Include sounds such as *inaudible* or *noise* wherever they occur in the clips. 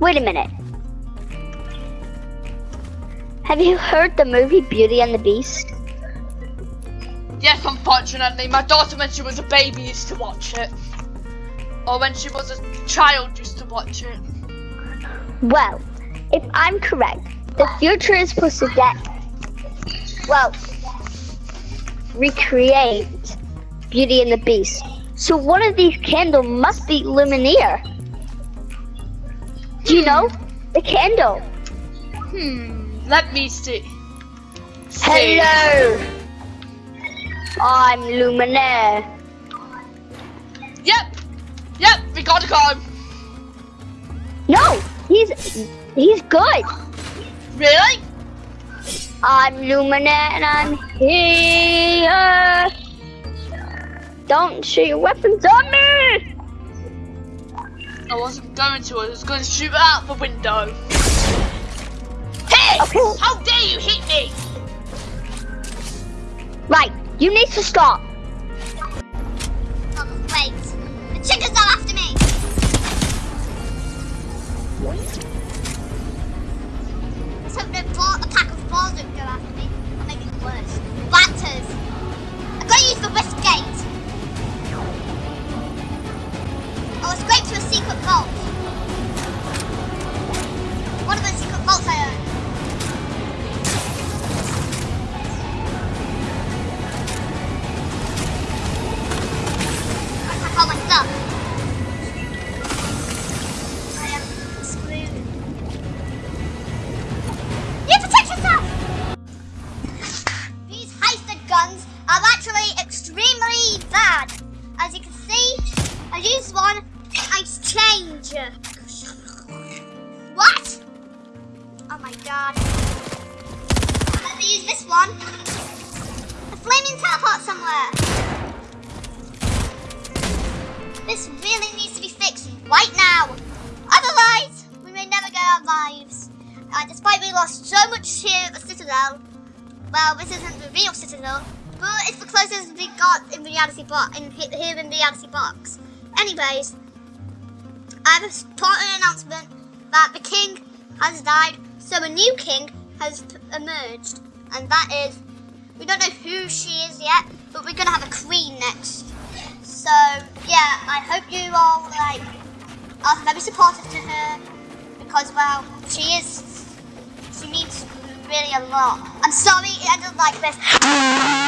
Wait a minute. Have you heard the movie Beauty and the Beast? Yes, unfortunately, my daughter when she was a baby used to watch it. Or when she was a child used to watch it. Well, if I'm correct, the future is supposed to get, well, recreate Beauty and the Beast. So one of these candles must be Lumineer. Do you know? The candle. Hmm, let me see. see. Hello. I'm Luminaire. Yep, yep, we gotta go. No, he's he's good. Really? I'm Luminaire and I'm here. Don't shoot your weapons on me! I wasn't going to, I was going to shoot out the window. Hey! Okay. How dare you hit me! Right, you need to stop. Oh, wait. The chickens are after me! Let's actually extremely bad. As you can see, I used one ice changer. What? Oh my god. Let me use this one. A flaming teleport somewhere. This really needs to be fixed right now. Otherwise, we may never get our lives. Uh, despite we lost so much here at the Citadel, well, this isn't the real Citadel, but it's the closest we got in reality box in here in reality box. Anyways, I have a important announcement that the king has died, so a new king has emerged, and that is we don't know who she is yet, but we're gonna have a queen next. So yeah, I hope you all like are very supportive to her because well, she is she means really a lot. I'm sorry it ended like this.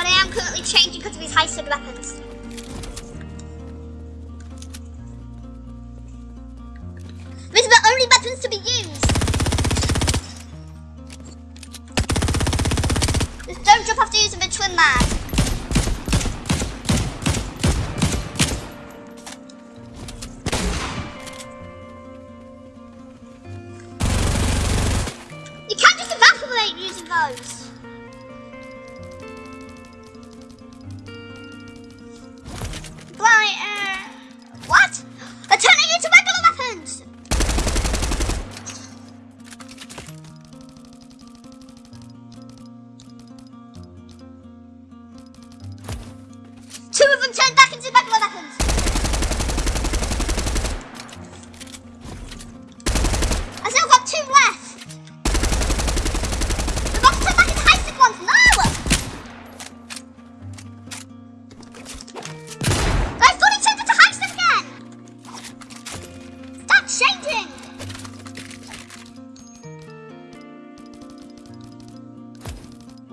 But I am currently changing because of his high-speed weapons. These are the only weapons to be used. Just don't jump after using the twin mag.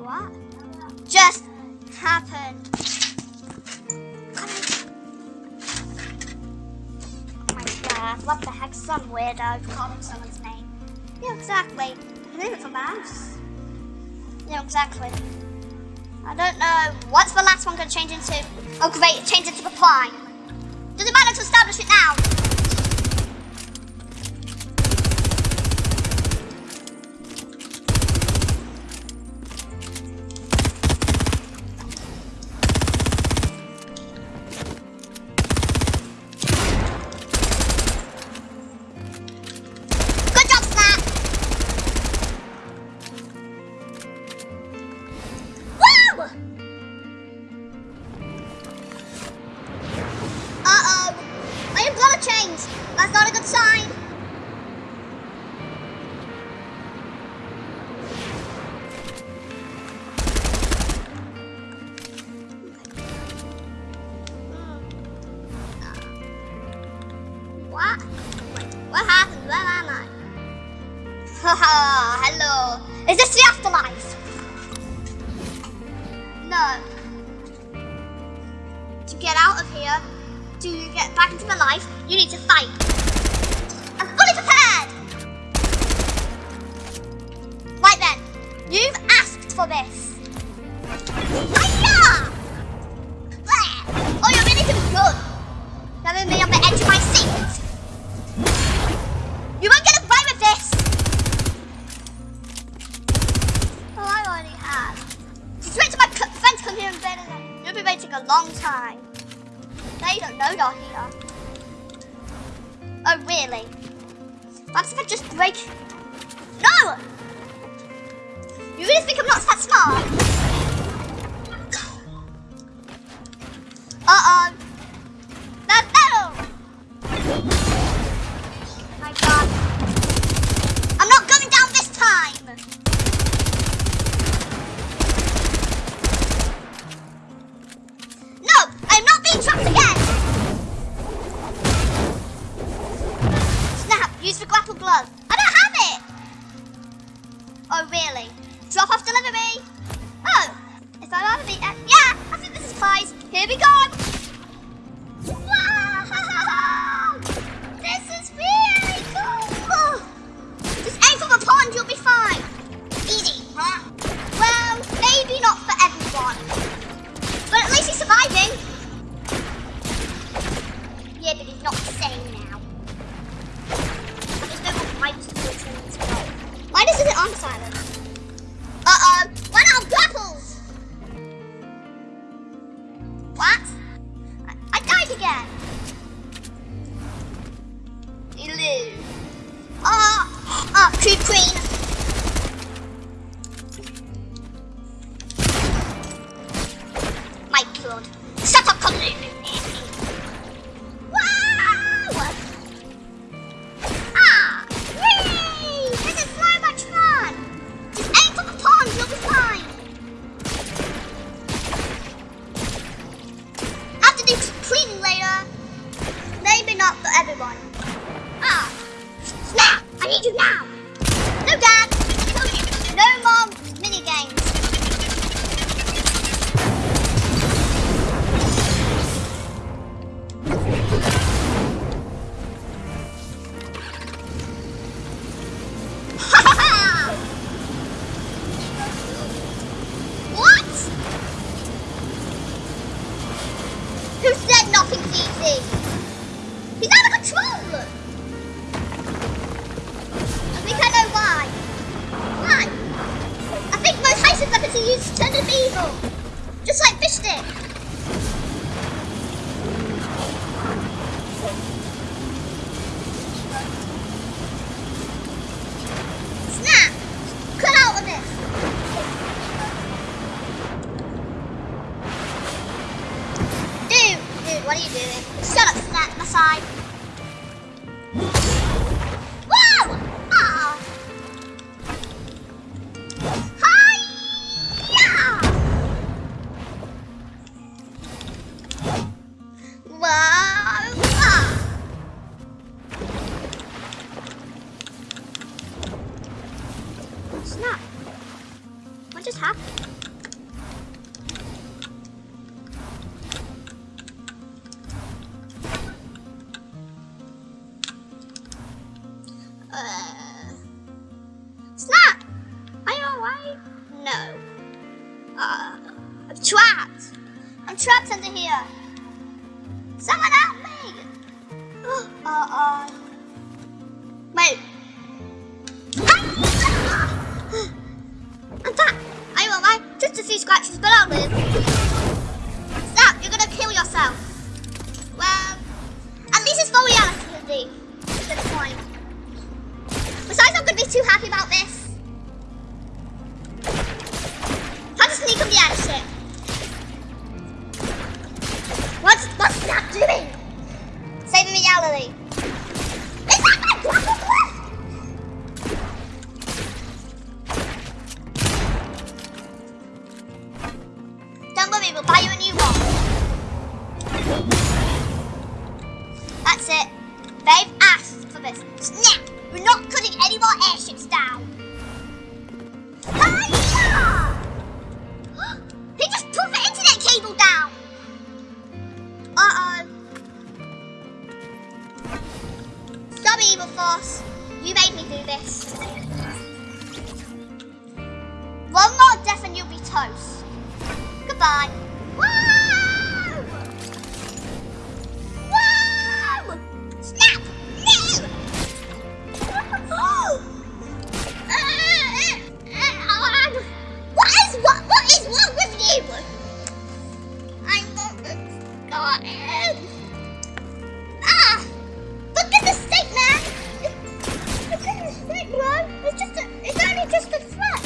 What? Just happened. Oh my god, what the heck? Some weirdo calling someone's name. Yeah, exactly. I think it's a mouse. Yeah, exactly. I don't know. What's the last one going to change into? Oh great, it changed into the prime. Does it matter to establish it now? No. To get out of here, to get back into my life, you need to fight. Oh, really? Perhaps if I just break... No! You really think I'm not that smart? Uh-oh. Here we go! Choo train. Trapped under here. Someone help me. *gasps* Uh oh. Wait. *gasps* I'm back. Are you alright? Just a few scratches, but I'll live. Stop, you're gonna kill yourself. Well, at least it's for reality. Good point. Besides, I'm gonna be too happy about this. Force. You made me do this. One more death and you'll be toast. Goodbye. Just a flat.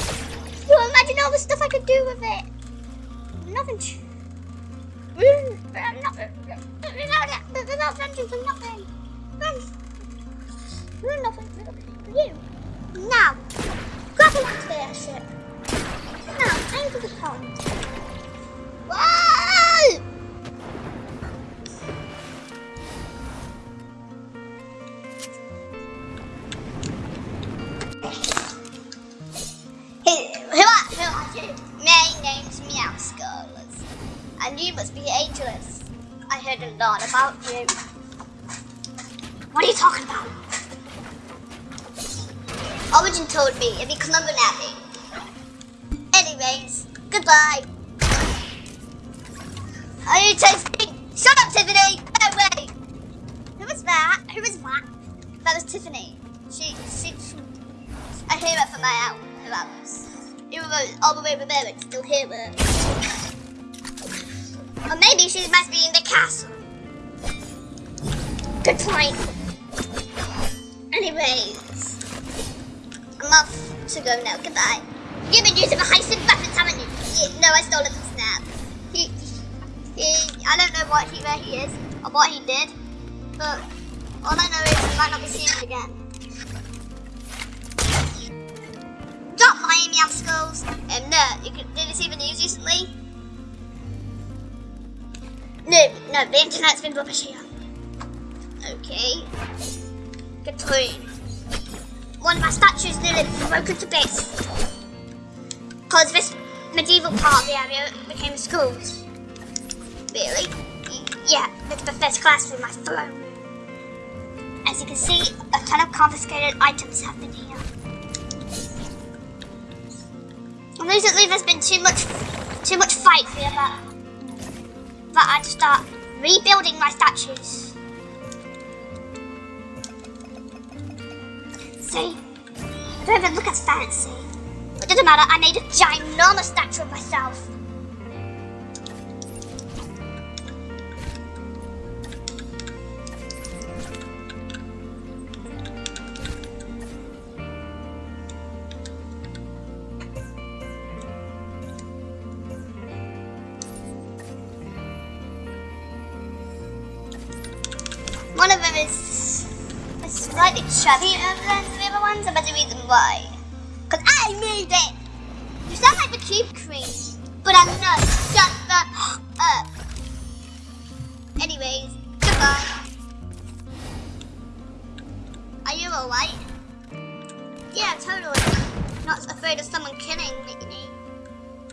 So imagine all the stuff I could do with it. Nothing. Mm, I'm. Without it, without friendship, I'm nothing. You're nothing. You. Now, grab onto the. Now, aim for the pond. Be ageless. I heard a lot about you. What are you talking about? Origin told me if you come over me. Anyways, goodbye. Are you tasting? Shut up, Tiffany! No way! Who was that? Who was that? That was Tiffany. She, she, she I hear it from my out. Who else? You were all the way over there, but still hear it. Or maybe she must be in the castle. Good point. Anyways, I'm off to go now. Goodbye. You've been using the heisted weapons, haven't you? Yeah, no, I stole it from Snap. He, he, I don't know what he, where he is or what he did, but all I know is I might not be seeing him again. Stop meow skulls. Um, no, you, could- did you see the news recently? No, no, the internet's been rubbish here. Okay. Good. One of my statues nearly broken to bits. Because this medieval part of the area became schools. Really? Yeah, it's the first classroom I've thrown. As you can see, a ton of confiscated items have been here. And recently there's been too much too much fight here that that I'd start rebuilding my statues. See? I don't even look as fancy. It doesn't matter, I made a ginormous statue of myself. Is is slightly chubbier than the other ones, there's a reason why. Because I made it! You sound like the cube cream, but I'm not. Shut the up. Anyways, goodbye. Are you alright? Yeah, totally. Not afraid of someone killing me.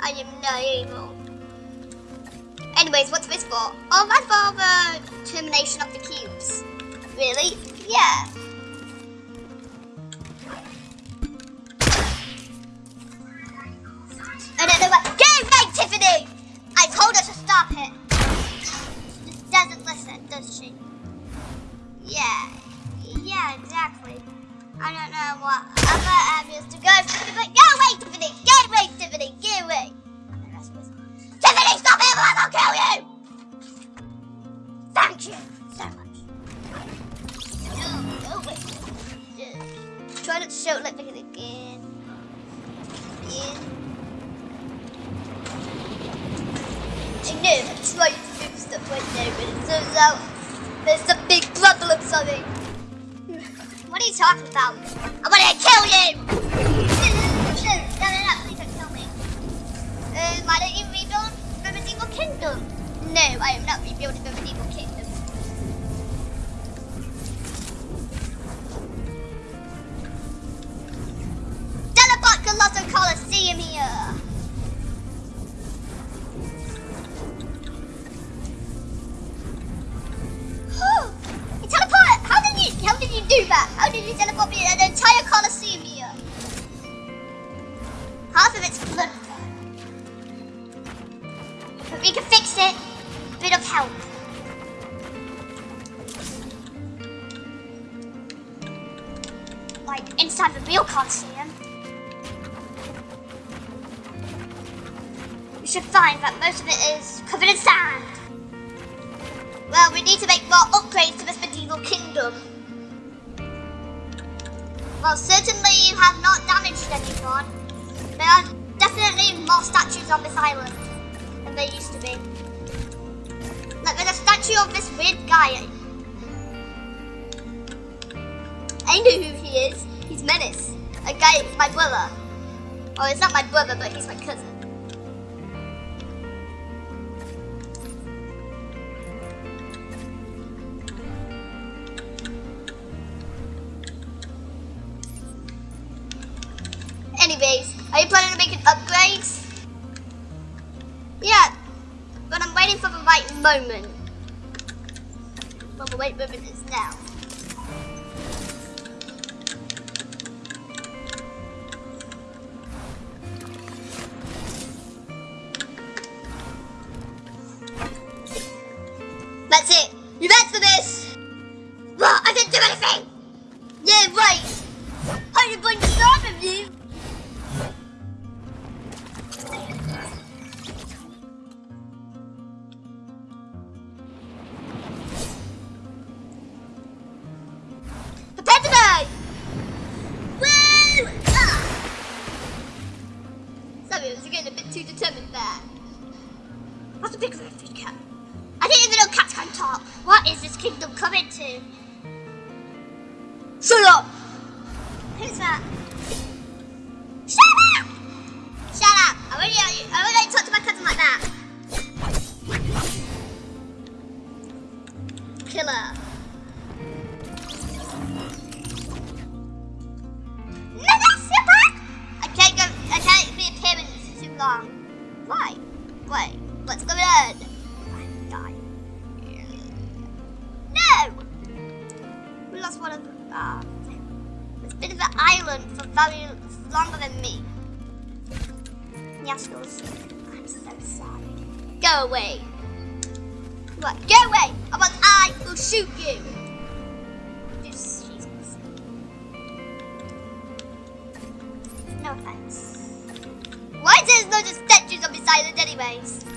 I am not evil. Anyways, what's this for? Oh, that's for the termination of the cubes. Really? Yeah. I don't know what. Get right, Tiffany! I told her to stop it. She doesn't listen, does she? Yeah. Yeah, exactly. I don't know what other areas to go turns out there's a big problem, something. What are you talking about? I'm gonna kill you! Don't. Um, the kingdom? No, I am not how did you do that? How did you teleport me an entire Colosseum here? Half of it's flooded. But we can fix it. Bit of help. Like inside the real Colosseum. We should find that most of it is covered in sand. Well, we need to make more upgrades to this medieval kingdom. Well, certainly you have not damaged anyone. There are definitely more statues on this island than there used to be. Like, there's a statue of this weird guy. I know who he is. He's Menace. A guy, my brother. Oh, it's not my brother, but he's my cousin. Moment. The right moment is now. I was getting a bit too determined there. What's the big food cat? I didn't even know cats can talk. What is this kingdom coming to? Shut up! Who's that? Lost one of the. Uh, it's been an island for very longer than me. Yaskos. I'm so sorry. Go away. What? Go away! Otherwise I will shoot you! Jesus. No offense. Why there's loads of statues on this island anyways?